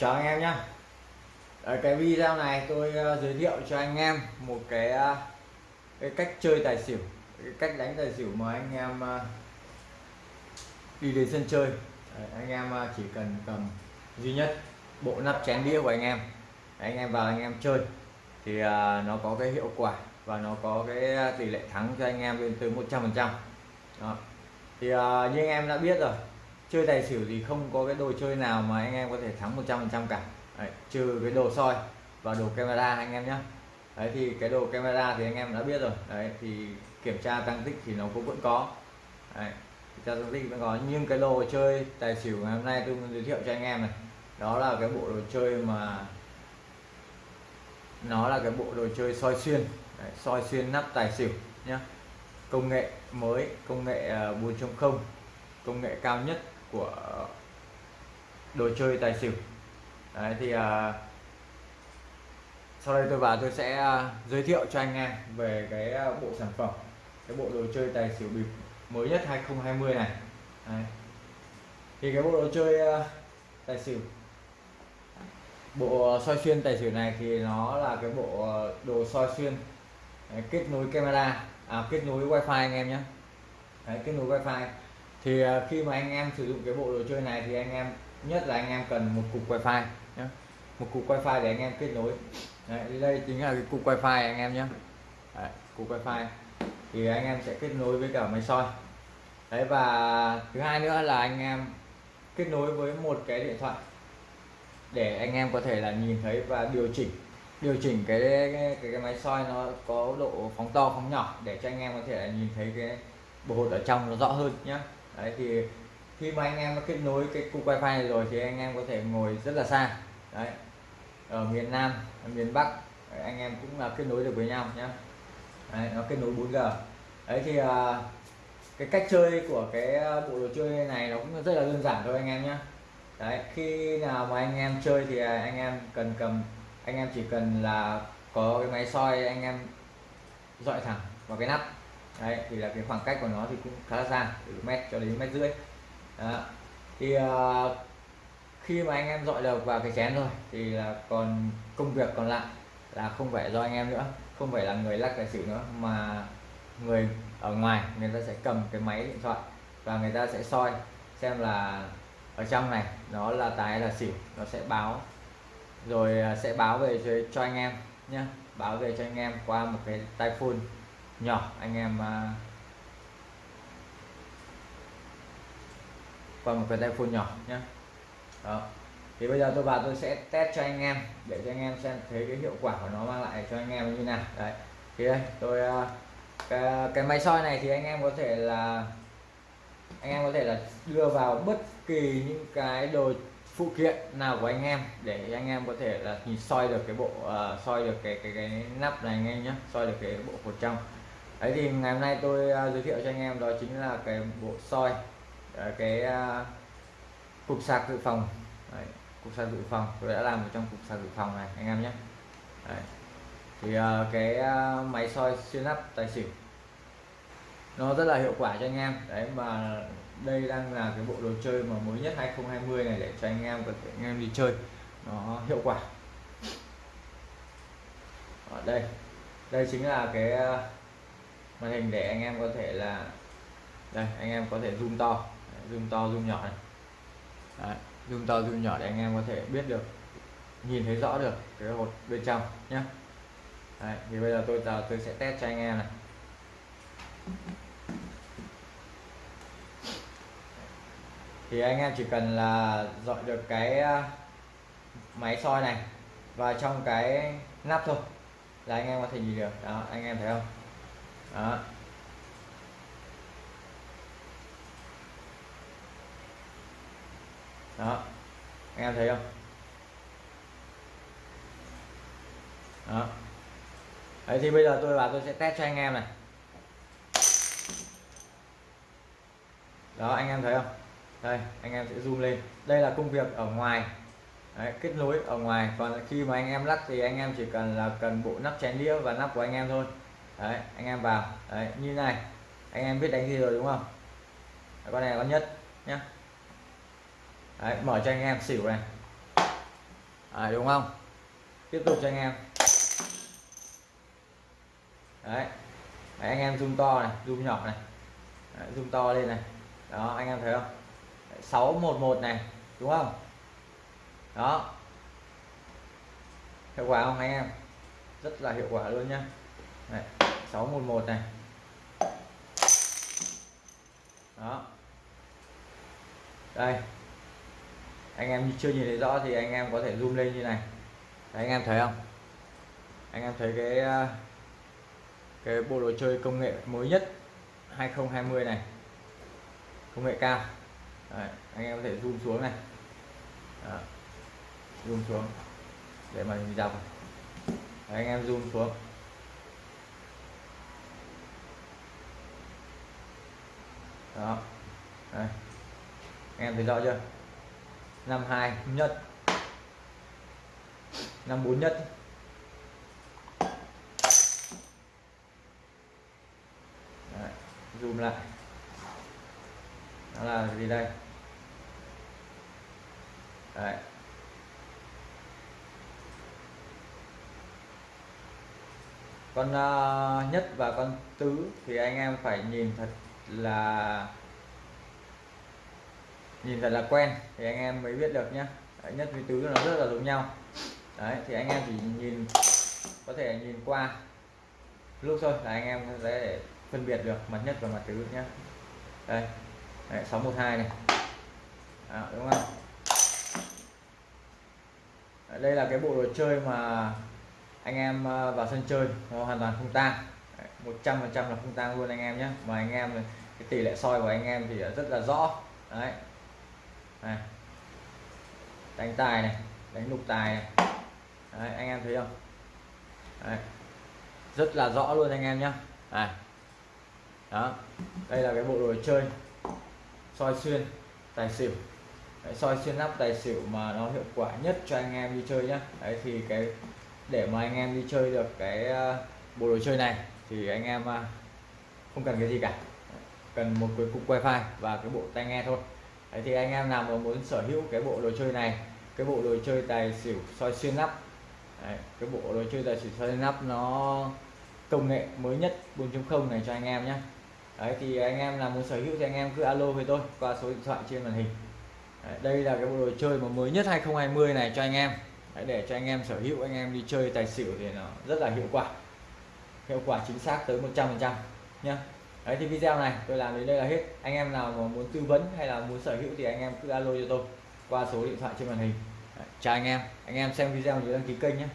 chào anh em nhé ở cái video này tôi ờ, giới thiệu cho anh em một cái, ờ, cái cách chơi tài xỉu cái cách đánh tài xỉu mà anh em ờ, đi đến sân chơi. Anh em chỉ cần cầm duy nhất bộ nắp chén đĩa của anh em anh em vào anh em chơi thì nó có cái hiệu quả và nó có cái tỷ lệ thắng cho anh em lên tới 100 phần trăm. Thì như anh em đã biết rồi chơi tài xỉu thì không có cái đồ chơi nào mà anh em có thể thắng 100% cả. Đấy, trừ cái đồ soi và đồ camera anh em nhé Đấy thì cái đồ camera thì anh em đã biết rồi. Đấy thì kiểm tra tăng tích thì nó cũng vẫn có. Đấy, kiểm tra tăng tích vẫn có. Nhưng cái đồ chơi tài xỉu ngày hôm nay tôi muốn giới thiệu cho anh em này đó là cái bộ đồ chơi mà nó là cái bộ đồ chơi soi xuyên. Đấy, soi xuyên nắp tài xỉu nhé công nghệ mới công nghệ à, 4.0 công nghệ cao nhất của đồ chơi tài xỉu. Đấy, thì à, sau đây tôi vào tôi sẽ à, giới thiệu cho anh em về cái à, bộ sản phẩm cái bộ đồ chơi tài xỉu bịp mới nhất 2020 này. Đấy. thì cái bộ đồ chơi à, tài xỉu bộ soi xuyên tài xỉu này thì nó là cái bộ à, đồ soi xuyên Đấy, kết nối camera à, kết nối wifi anh em nhé. Đấy, kết nối wifi thì à, khi mà anh em sử dụng cái bộ đồ chơi này thì anh em nhất là anh em cần một cục wifi nhé một cục wifi để anh em kết nối. Đấy, đây chính là cái cục wifi anh em nhé Đấy, cục wifi. Thì anh em sẽ kết nối với cả máy soi. Đấy và thứ hai nữa là anh em kết nối với một cái điện thoại để anh em có thể là nhìn thấy và điều chỉnh. Điều chỉnh cái cái, cái, cái máy soi nó có độ phóng to phóng nhỏ để cho anh em có thể là nhìn thấy cái bộ hột ở trong nó rõ hơn nhé đấy thì khi mà anh em kết nối cái cục wifi này rồi thì anh em có thể ngồi rất là xa. Đấy ở miền Nam ở miền Bắc đấy, anh em cũng là kết nối được với nhau nhé đấy, nó kết nối 4G đấy thì uh, cái cách chơi của cái à, bộ đồ chơi này nó cũng rất là đơn giản thôi anh em nhé đấy khi nào mà anh em chơi thì à, anh em cần cầm anh em chỉ cần là có cái máy soi anh em dọi thẳng vào cái nắp đấy thì là cái khoảng cách của nó thì cũng khá là xa từ mét cho đến mét rưỡi. Đó. thì uh, khi mà anh em dọi được vào cái chén rồi thì là còn công việc còn lại là không phải do anh em nữa không phải là người lắc tài xỉu nữa mà người ở ngoài người ta sẽ cầm cái máy điện thoại và người ta sẽ soi xem là ở trong này nó là tài là xỉu nó sẽ báo. Rồi ờ, sẽ báo về cho, cho anh em nhé báo về cho anh em qua một cái tai phone nhỏ anh em à, qua một cái tay phone nhỏ nhé. Đó. Thì bây giờ tôi vào tôi sẽ test cho anh em để cho anh em xem thấy cái hiệu quả của nó mang lại cho anh em như nào. Đấy. Thì đây tôi à, cái, cái máy soi này thì anh em có thể là anh em có thể là đưa vào bất kỳ những cái đồ phụ kiện nào của anh em để anh em có thể là nhìn soi được cái bộ uh, soi được cái cái cái nắp này anh em nhé soi được cái bộ cột trong đấy thì ngày hôm nay tôi uh, giới thiệu cho anh em đó chính là cái bộ soi uh, cái uh, cục sạc dự phòng. Đấy, cục sạc dự phòng tôi đã làm ở trong cục sạc dự phòng này anh em nhé. Đấy. thì uh, cái uh, máy soi xuyên nắp tài xỉu nó rất là hiệu quả cho anh em. Đấy mà đây đang là cái bộ đồ chơi mà mới nhất 2020 này để cho anh em có thể anh em đi chơi nó hiệu quả. Ở đây đây chính là cái màn hình để anh em có thể là đây anh em có thể zoom to. Zoom to zoom nhỏ này. Đấy, zoom to zoom nhỏ để anh em có thể biết được nhìn thấy rõ được cái hột bên trong nhé Đấy, thì bây giờ tôi giờ tôi sẽ test cho anh em này. Thì anh em chỉ cần là dọi được cái à, máy soi này vào trong cái nắp thôi là anh em có thể nhìn được. Đó anh em thấy không? Đó. Đó. Anh em thấy không? Đó. Đấy thì bây giờ tôi vào tôi sẽ test cho anh em này. Đó anh em thấy không? Đây anh em sẽ zoom lên. Đây là công việc ở ngoài. Đấy, kết nối ở ngoài. Còn khi mà anh em lắc thì anh em chỉ cần là cần bộ nắp chén đĩa và nắp của anh em thôi đấy anh em vào. Đấy như này. Anh em biết đánh gì rồi đúng không? Đấy, con này con nhất nhá. Đấy, mở cho anh em xỉu này. Đấy, đúng không? Tiếp tục cho anh em. Đấy, đấy anh em zoom to này zoom nhỏ này. Đấy, zoom to lên này. Đó anh em thấy không? 611 này đúng không? Đó. Hiệu quả không anh em? Rất là hiệu quả luôn nhá. Đấy, 611 này. Đó. Đây. Anh em chưa nhìn thấy rõ thì anh em có thể zoom lên như này. Đấy, anh em thấy không? Anh em thấy cái ờ, cái bộ đồ chơi công nghệ mới nhất 2020 này. Công nghệ cao. Đấy, anh em có thể zoom xuống này. Đó. zoom xuống. Để mà mình đọc Đấy, anh em zoom xuống. Đó. Đây. Em thấy rõ chưa? Năm hai nhất. Năm bốn nhất. Đấy, zoom lại. Đó là gì đây? Đấy. con uh, nhất và con tứ thì anh em phải nhìn thật là nhìn thật là quen thì anh em mới biết được nhá. Đấy, nhất với tứ nó rất là giống nhau đấy thì anh em chỉ nhìn có thể nhìn qua lúc thôi là anh em sẽ phân biệt được mặt nhất và mặt tứ nhá. đây đấy, 612 này à, đúng không đây là cái bộ đồ chơi mà anh em ờ, vào sân chơi nó hoàn toàn không tang 100 phần trăm là không tang luôn anh em nhé. Mà anh em cái tỷ lệ soi của anh em thì rất là rõ. Đấy. Này. đánh tài này đánh lục tài này. Đấy, anh em thấy không? Đấy. rất là rõ luôn anh em nhé. Này. Đó. Đây là cái bộ đồ chơi. Soi xuyên tài xỉu. Đấy, soi xuyên nắp tài xỉu mà nó hiệu quả nhất cho anh em đi chơi nhé. Đấy thì cái để mà anh em đi chơi được cái ờ, bộ đồ chơi này thì anh em à, không cần cái gì cả. Cần một cái cục wifi và cái bộ tai nghe thôi. Đấy thì anh em nào mà muốn sở hữu cái bộ đồ chơi này cái bộ đồ chơi tài xỉu soi xuyên nắp Đấy, cái bộ đồ chơi tài xỉu soi xuyên nắp nó công nghệ mới nhất 4.0 này cho anh em nhé. Đấy thì anh em nào muốn sở hữu thì anh em cứ alo với tôi qua số điện thoại trên màn hình. Đấy, đây là cái bộ đồ chơi mà mới nhất 2020 này cho anh em. Đấy, để cho anh em sở hữu anh em đi chơi tài xỉu thì nó rất là hiệu quả hiệu quả chính xác tới 100 phần trăm nhé Đấy thì video này tôi làm đến đây là hết. Anh em nào mà muốn tư vấn hay là muốn sở hữu thì anh em cứ alo cho tôi qua số điện thoại trên màn hình. Đấy, chào anh em. Anh em xem video nhớ đăng ký kênh nhé